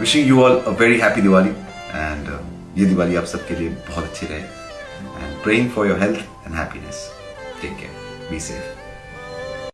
wishing you all a very happy Diwali and ये दिवाली आप सबके लिए बहुत अच्छी रहे and praying for your health and happiness take care be safe